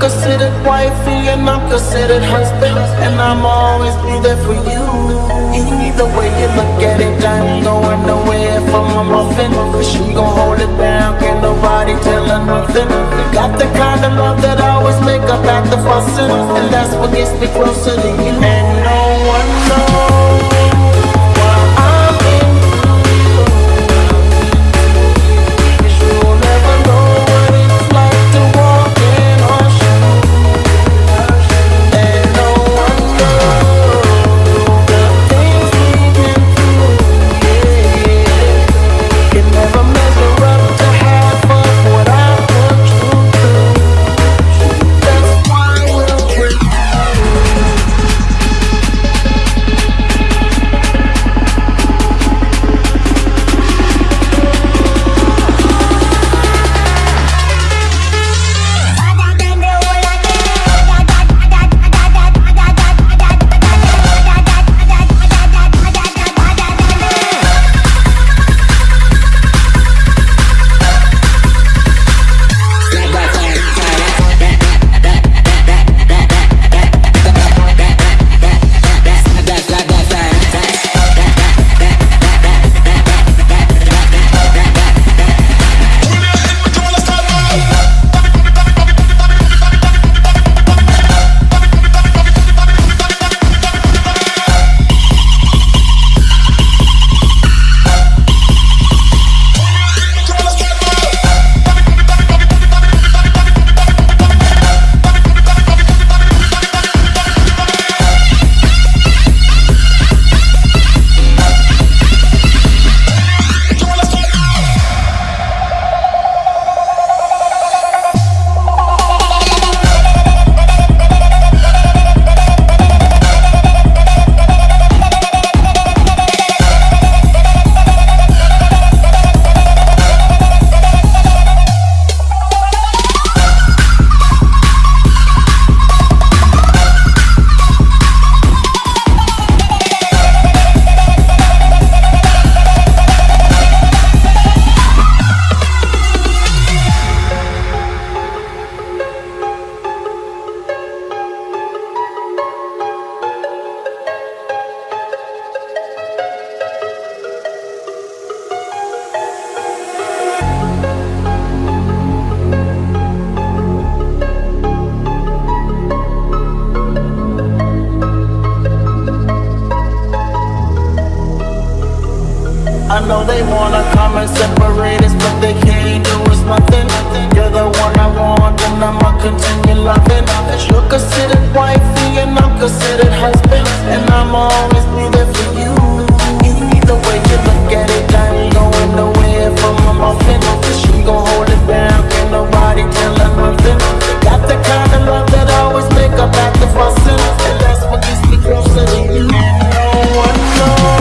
Considered wifey, and I'm considered husband. And I'ma always be there for you. Either way you look at it, I ain't going nowhere from a muffin. She gon' hold it down, can't nobody tell her nothing. Got the kind of love that I always make up at after fussing. And that's what gets me closer to you. And no know they wanna come and separate us But they can't do us nothing. You're the one I want and I'ma continue loving. You're considered wifey and I'm considered husband And I'm always be there for you. Either way you look at it, from a She gon' hold it down, can't nobody tell her nothing. Got the kind of love that And that's what gets me closer to you. No one knows